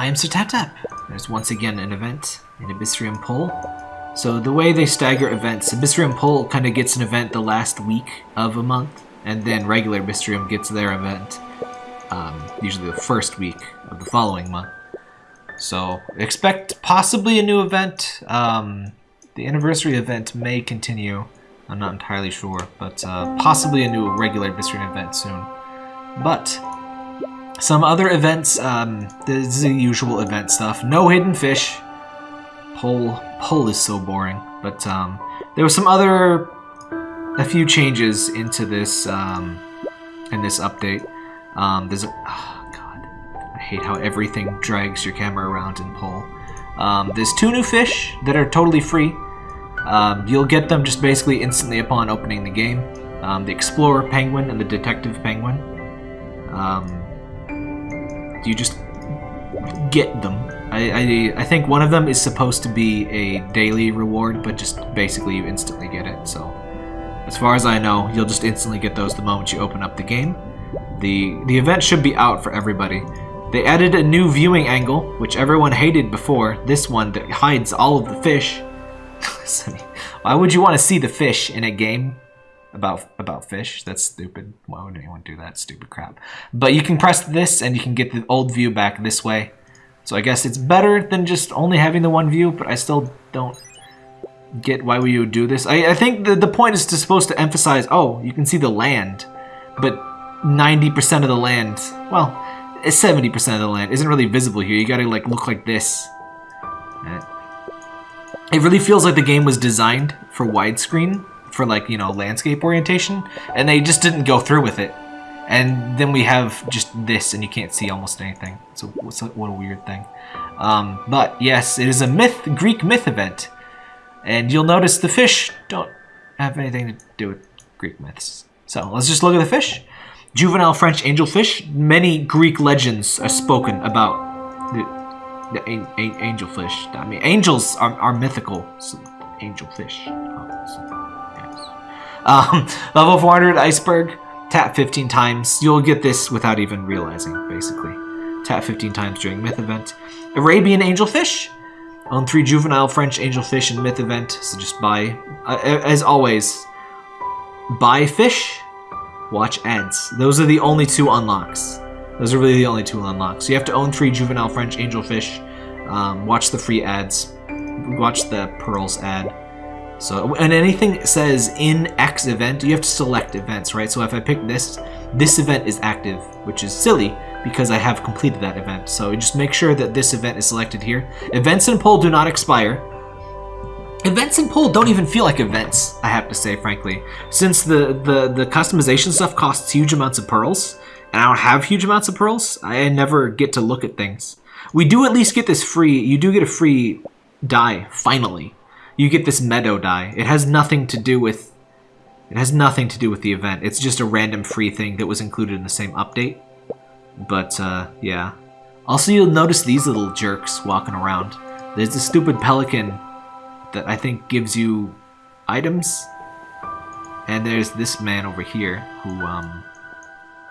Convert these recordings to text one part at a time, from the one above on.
I am Sir. There's once again an event in Abyssrium Pole. So the way they stagger events, Abyssrium Pole kind of gets an event the last week of a month, and then regular Abyssrium gets their event um, usually the first week of the following month. So expect possibly a new event. Um, the anniversary event may continue. I'm not entirely sure, but uh, possibly a new regular Abyssrium event soon. But some other events, um, this is the usual event stuff. No hidden fish. Pole, pole is so boring. But um, there was some other, a few changes into this, um, in this update. Um, there's a, oh god, I hate how everything drags your camera around in pole. Um, there's two new fish that are totally free. Um, you'll get them just basically instantly upon opening the game. Um, the Explorer Penguin and the Detective Penguin. Um, you just get them. I, I, I think one of them is supposed to be a daily reward, but just basically you instantly get it. So, as far as I know, you'll just instantly get those the moment you open up the game. The, the event should be out for everybody. They added a new viewing angle, which everyone hated before. This one that hides all of the fish. Why would you want to see the fish in a game about about fish? That's stupid. Why would anyone do that stupid crap? But you can press this and you can get the old view back this way. So I guess it's better than just only having the one view, but I still don't get why we would do this. I, I think the, the point is to supposed to emphasize, oh, you can see the land, but 90% of the land, well, 70% of the land isn't really visible here. You gotta like look like this. It really feels like the game was designed for widescreen, for like, you know, landscape orientation, and they just didn't go through with it. And then we have just this, and you can't see almost anything. So what a weird thing. Um, but yes, it is a myth, Greek myth event. And you'll notice the fish don't have anything to do with Greek myths. So let's just look at the fish. Juvenile French angelfish. Many Greek legends are spoken about the, the an, an, angelfish. I mean, angels are, are mythical. So angelfish. Oh, so. Um, level 400 iceberg. Tap 15 times. You'll get this without even realizing, basically. Tap 15 times during myth event. Arabian angelfish. Own three juvenile French angelfish in myth event. So just buy, uh, as always, buy fish watch ads. Those are the only two unlocks. Those are really the only two unlocks. You have to own three juvenile French angelfish, um, watch the free ads, watch the pearls ad. So, and anything says in X event, you have to select events, right? So if I pick this, this event is active, which is silly because I have completed that event. So just make sure that this event is selected here. Events in Pole do not expire. Events in Pole don't even feel like events, I have to say, frankly. Since the, the, the customization stuff costs huge amounts of pearls, and I don't have huge amounts of pearls, I never get to look at things. We do at least get this free, you do get a free die, finally. You get this meadow die. It has nothing to do with, it has nothing to do with the event. It's just a random free thing that was included in the same update. But, uh, yeah. Also, you'll notice these little jerks walking around. There's a stupid pelican that I think gives you items. And there's this man over here who um,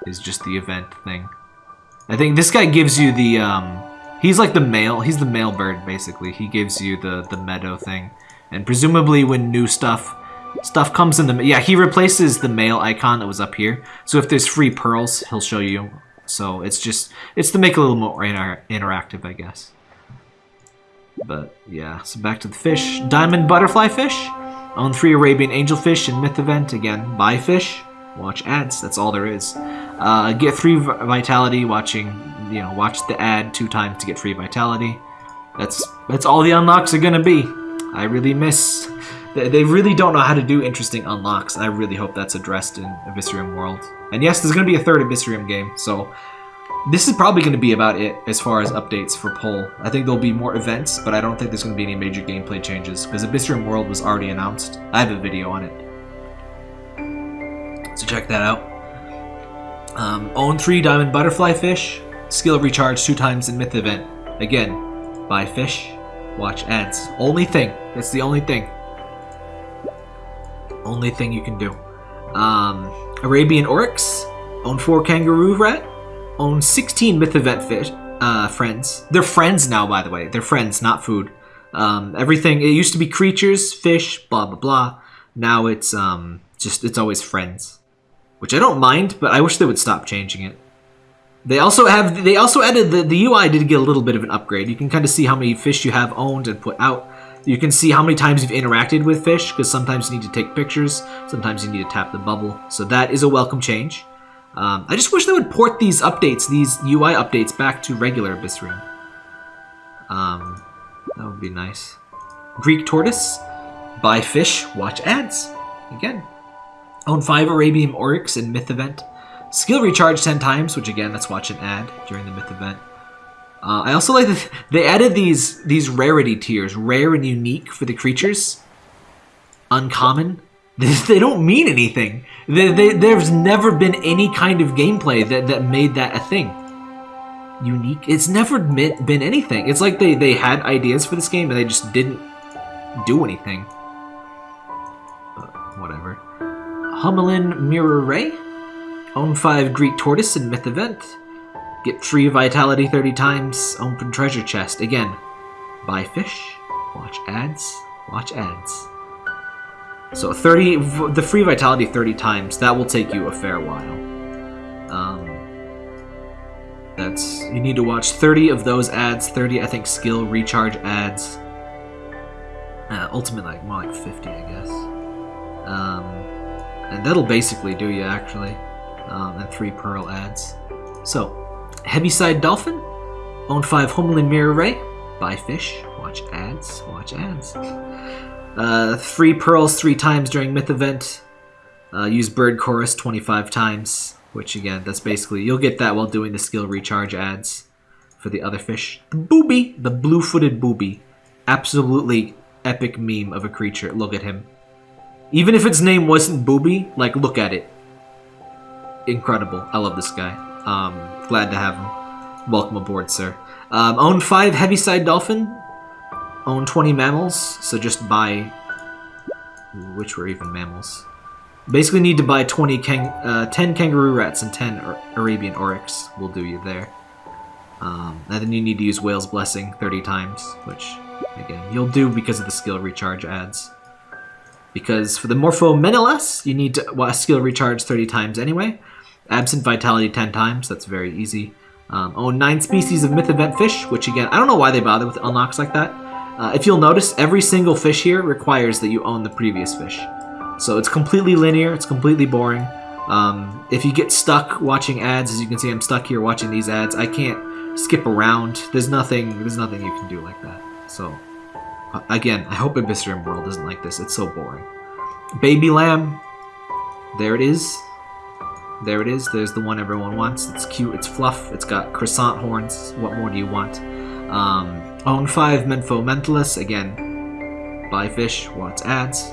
is just the event thing. I think this guy gives you the, um, he's like the male, he's the mail bird basically. He gives you the, the meadow thing. And presumably when new stuff, stuff comes in the, yeah, he replaces the mail icon that was up here. So if there's free pearls, he'll show you. So it's just, it's to make it a little more inter interactive, I guess. But yeah, so back to the fish. Diamond butterfly fish. Own three Arabian angelfish in Myth event. Again, buy fish, watch ads. That's all there is. Uh, get free vitality watching, you know, watch the ad two times to get free vitality. That's that's all the unlocks are gonna be. I really miss. They really don't know how to do interesting unlocks. I really hope that's addressed in Abyssrium World. And yes, there's gonna be a third Abyssrium game, so this is probably going to be about it as far as updates for Pole. I think there'll be more events, but I don't think there's going to be any major gameplay changes, because Abyssrium World was already announced. I have a video on it. So check that out. Um, own 3 Diamond Butterfly Fish. Skill recharge 2 times in Myth event. Again, buy fish, watch ads. Only thing. That's the only thing. Only thing you can do. Um, Arabian Oryx. Own 4 Kangaroo Rat own 16 myth event fish, uh, friends. They're friends now, by the way. They're friends, not food. Um, everything, it used to be creatures, fish, blah, blah, blah. Now it's um, just, it's always friends. Which I don't mind, but I wish they would stop changing it. They also have, they also added, the, the UI did get a little bit of an upgrade. You can kind of see how many fish you have owned and put out. You can see how many times you've interacted with fish, because sometimes you need to take pictures, sometimes you need to tap the bubble. So that is a welcome change. Um, I just wish they would port these updates, these UI updates, back to regular Abyssrium. Um, that would be nice. Greek Tortoise. Buy fish, watch ads. Again. Own 5 Arabian Oryx in Myth Event. Skill recharge 10 times, which again, let's watch an ad during the Myth Event. Uh, I also like that they added these these rarity tiers, rare and unique for the creatures. Uncommon. They don't mean anything. They, they, there's never been any kind of gameplay that, that made that a thing. Unique. It's never been anything. It's like they, they had ideas for this game and they just didn't do anything. But whatever. Hummelin Mirror Ray. Own 5 Greek Tortoise in Myth Event. Get free Vitality 30 times. Open Treasure Chest. Again, buy fish, watch ads, watch ads. So 30, the free Vitality 30 times, that will take you a fair while. Um, that's, you need to watch 30 of those ads, 30, I think, skill recharge ads. Uh, ultimate, like, more like 50, I guess. Um, and that'll basically do you, actually. Um, and three Pearl ads. So, Heaviside Dolphin, own 5 Homeland Mirror Ray, buy fish, watch ads, watch ads. Uh, three pearls three times during Myth Event. Uh, use Bird Chorus 25 times, which again, that's basically, you'll get that while doing the skill recharge ads for the other fish. The booby, the blue-footed booby. Absolutely epic meme of a creature. Look at him. Even if its name wasn't Booby, like, look at it. Incredible. I love this guy. Um, glad to have him. Welcome aboard, sir. Um, own 5 Heaviside Dolphin. Own 20 mammals, so just buy... Which were even mammals? Basically need to buy 20 kang uh, 10 kangaroo rats and 10 Arabian oryx will do you there. Um, and then you need to use Whale's Blessing 30 times, which, again, you'll do because of the skill recharge ads. Because for the Morpho Menelaus, you need to well, skill recharge 30 times anyway. Absent Vitality 10 times, that's very easy. Um, own 9 species of Myth Event fish, which again, I don't know why they bother with unlocks like that. Uh, if you'll notice, every single fish here requires that you own the previous fish. So it's completely linear, it's completely boring. Um, if you get stuck watching ads, as you can see I'm stuck here watching these ads, I can't skip around. There's nothing, there's nothing you can do like that. So, uh, again, I hope Abyssrium World isn't like this. It's so boring. Baby Lamb, there it is. There it is. There's the one everyone wants. It's cute. It's fluff. It's got croissant horns. What more do you want? Um, own 5 Menfo Mentalis. Again, buy fish. Wants ads.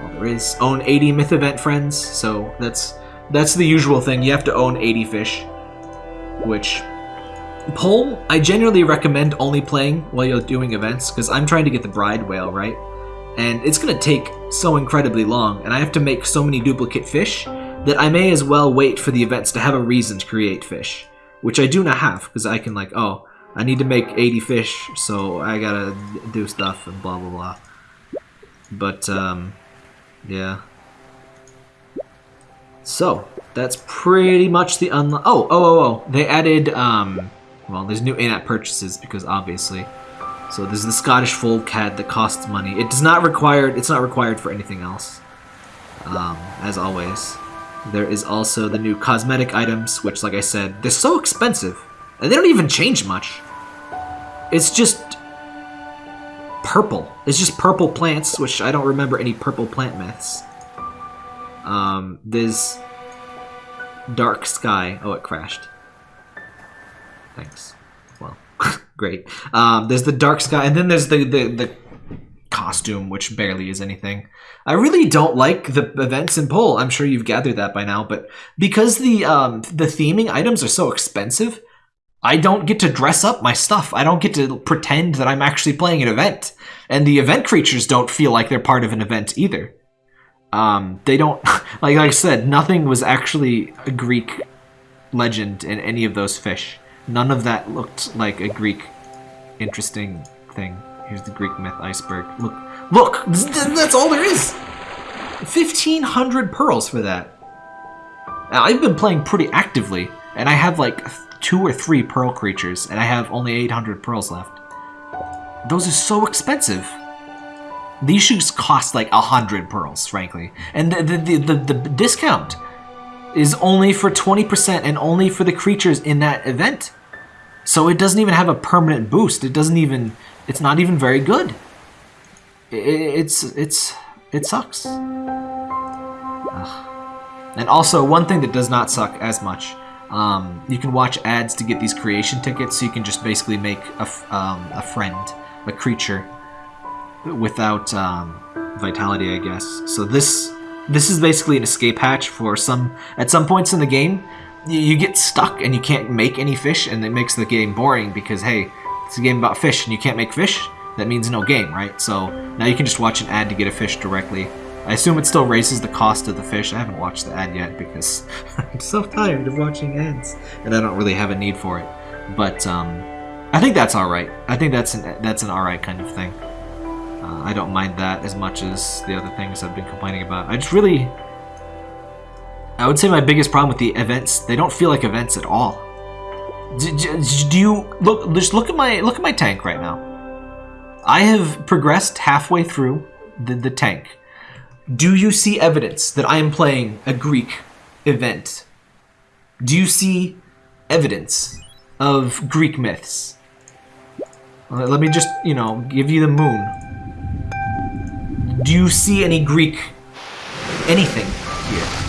All there is. Own 80 Myth Event friends. So that's that's the usual thing. You have to own 80 fish. Which, Pole, I generally recommend only playing while you're doing events. Because I'm trying to get the Bride Whale, right? And it's going to take so incredibly long. And I have to make so many duplicate fish that I may as well wait for the events to have a reason to create fish. Which I do not have, because I can like, oh, I need to make 80 fish, so I gotta do stuff and blah blah blah. But, um, yeah. So, that's pretty much the unlock. Oh, oh, oh, oh. They added, um, well, there's new in-app purchases, because obviously. So there's the Scottish Fold Cat that costs money. It does not require, it's not required for anything else. Um, as always. There is also the new cosmetic items, which, like I said, they're so expensive. And they don't even change much. It's just purple. It's just purple plants, which I don't remember any purple plant myths. Um, there's dark sky. Oh, it crashed. Thanks. Well, great. Um, there's the dark sky, and then there's the, the, the costume, which barely is anything. I really don't like the events in Pole. I'm sure you've gathered that by now, but because the um, the theming items are so expensive, I don't get to dress up my stuff. I don't get to pretend that I'm actually playing an event. And the event creatures don't feel like they're part of an event either. Um, they don't, like, like I said, nothing was actually a Greek legend in any of those fish. None of that looked like a Greek interesting thing. Here's the Greek myth iceberg. Look, look, that's all there is. 1,500 pearls for that. Now, I've been playing pretty actively, and I have like two or three pearl creatures, and I have only 800 pearls left. Those are so expensive. These shoes cost like 100 pearls, frankly. And the, the, the, the, the discount is only for 20% and only for the creatures in that event. So it doesn't even have a permanent boost. It doesn't even, it's not even very good. It, it's, it's, it sucks. Ugh. And also, one thing that does not suck as much, um, you can watch ads to get these creation tickets, so you can just basically make a, um, a friend, a creature, without um, vitality, I guess. So this this is basically an escape hatch for some... At some points in the game, you get stuck and you can't make any fish, and it makes the game boring because, hey, it's a game about fish and you can't make fish. That means no game, right? So now you can just watch an ad to get a fish directly. I assume it still raises the cost of the fish. I haven't watched the ad yet because I'm so tired of watching ads, and I don't really have a need for it. But um, I think that's all right. I think that's an that's an all right kind of thing. Uh, I don't mind that as much as the other things I've been complaining about. I just really... I would say my biggest problem with the events, they don't feel like events at all. Do, you... Look, just look at my look at my tank right now. I have progressed halfway through the, the tank. Do you see evidence that I am playing a Greek event? Do you see evidence of Greek myths? Let me just, you know, give you the moon. Do you see any Greek anything here?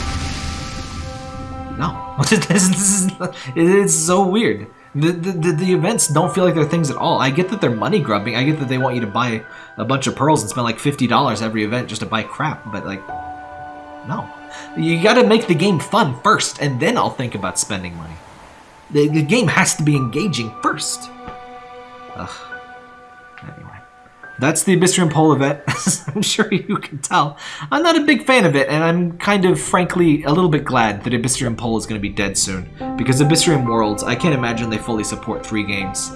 This, is, it's so weird. The, the, the, events don't feel like they're things at all. I get that they're money grubbing. I get that they want you to buy a bunch of pearls and spend like $50 every event just to buy crap, but like, no. You gotta make the game fun first, and then I'll think about spending money. The, the game has to be engaging first. Ugh. That's the Abyssrium Pole event, I'm sure you can tell. I'm not a big fan of it, and I'm kind of, frankly, a little bit glad that Abyssrium Pole is going to be dead soon. Because Abyssrium Worlds, I can't imagine they fully support three games.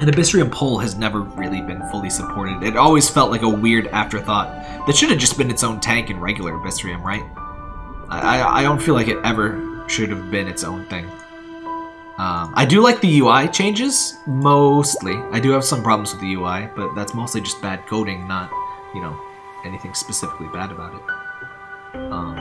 And Abyssrium Pole has never really been fully supported. It always felt like a weird afterthought that should have just been its own tank in regular Abyssrium, right? I, I don't feel like it ever should have been its own thing. Um, I do like the UI changes, mostly. I do have some problems with the UI, but that's mostly just bad coding, not, you know, anything specifically bad about it. Um,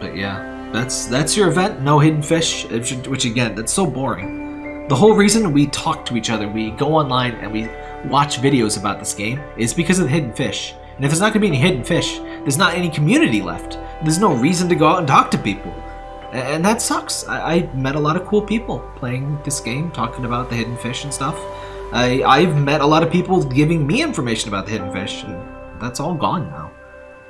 but yeah, that's that's your event, no hidden fish, which again, that's so boring. The whole reason we talk to each other, we go online and we watch videos about this game, is because of the hidden fish. And if there's not going to be any hidden fish, there's not any community left. There's no reason to go out and talk to people and that sucks. I, I, met a lot of cool people playing this game, talking about the hidden fish and stuff. I, I've met a lot of people giving me information about the hidden fish, and that's all gone now.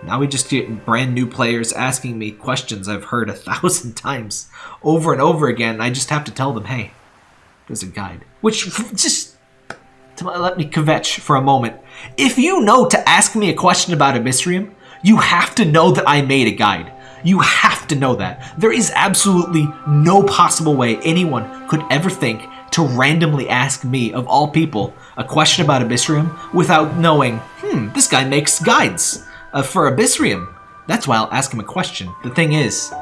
Now we just get brand new players asking me questions I've heard a thousand times over and over again. I just have to tell them, hey, there's a guide. Which, just to let me kvetch for a moment. If you know to ask me a question about a Abyssrium, you have to know that I made a guide. You have to know that. There is absolutely no possible way anyone could ever think to randomly ask me, of all people, a question about Abyssrium without knowing, hmm, this guy makes guides uh, for Abyssrium. That's why I'll ask him a question. The thing is,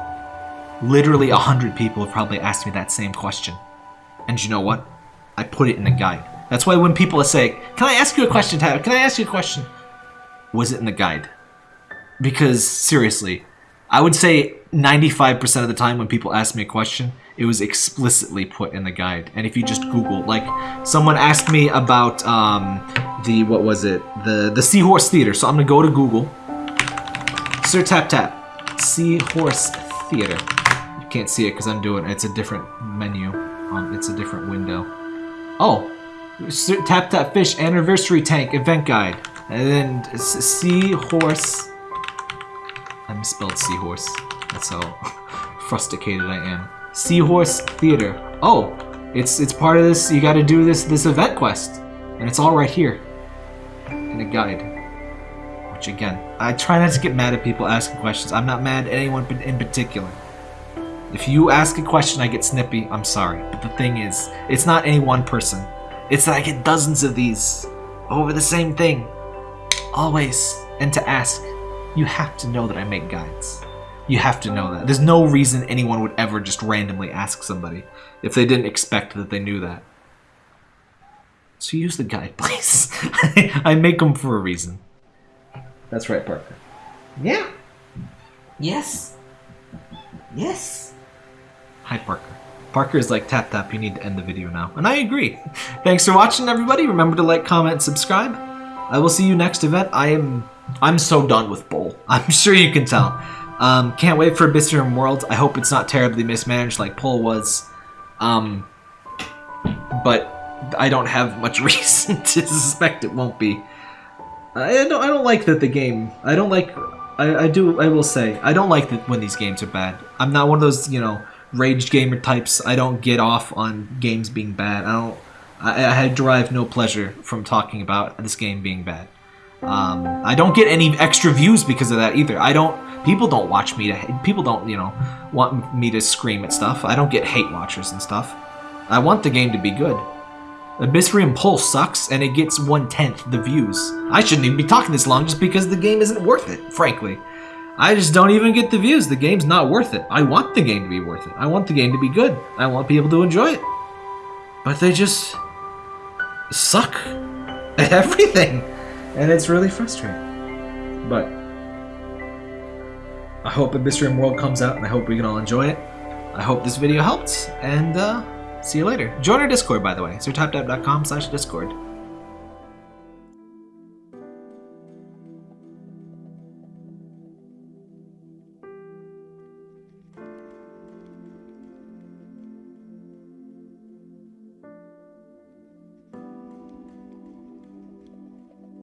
literally a hundred people have probably asked me that same question. And you know what? I put it in the guide. That's why when people say, can I ask you a question, Tyler? Can I ask you a question? Was it in the guide? Because, seriously, I would say 95% of the time when people ask me a question, it was explicitly put in the guide. And if you just Google, like, someone asked me about um, the, what was it? The, the Seahorse Theater. So I'm to go to Google. Sir Tap Tap. Seahorse Theater. You can't see it because I'm doing It's a different menu. Um, it's a different window. Oh. Sir Tap Tap Fish Anniversary Tank Event Guide. And then Seahorse misspelled seahorse. That's how frustrated I am. Seahorse Theater. Oh, it's it's part of this. You got to do this this event quest, and it's all right here in a guide. Which again, I try not to get mad at people asking questions. I'm not mad at anyone in particular. If you ask a question, I get snippy. I'm sorry. But the thing is, it's not any one person. It's that I get dozens of these over the same thing. Always. And to ask, you have to know that I make guides. You have to know that. There's no reason anyone would ever just randomly ask somebody if they didn't expect that they knew that. So use the guide, please. I make them for a reason. That's right, Parker. Yeah. Yes. Yes. Hi, Parker. Parker is like, tap tap, you need to end the video now. And I agree. Thanks for watching, everybody. Remember to like, comment, subscribe. I will see you next event. I am I'm so done with Bowl. I'm sure you can tell. Um, can't wait for Abyssrium World. I hope it's not terribly mismanaged like Pole was. Um, but I don't have much reason to suspect it won't be. I don't. I don't like that the game. I don't like. I, I do. I will say. I don't like that when these games are bad. I'm not one of those you know rage gamer types. I don't get off on games being bad. I don't. I, I derive no pleasure from talking about this game being bad. Um, I don't get any extra views because of that either. I don't. People don't watch me to. People don't, you know, want me to scream at stuff. I don't get hate watchers and stuff. I want the game to be good. Abyssrium Pulse sucks, and it gets one tenth the views. I shouldn't even be talking this long just because the game isn't worth it. Frankly, I just don't even get the views. The game's not worth it. I want the game to be worth it. I want the game to be good. I want people to enjoy it. But they just suck at everything and it's really frustrating. But I hope Abyssrium World comes out, and I hope we can all enjoy it. I hope this video helped, and uh, see you later. Join our Discord, by the way. SirTapTap.com slash Discord.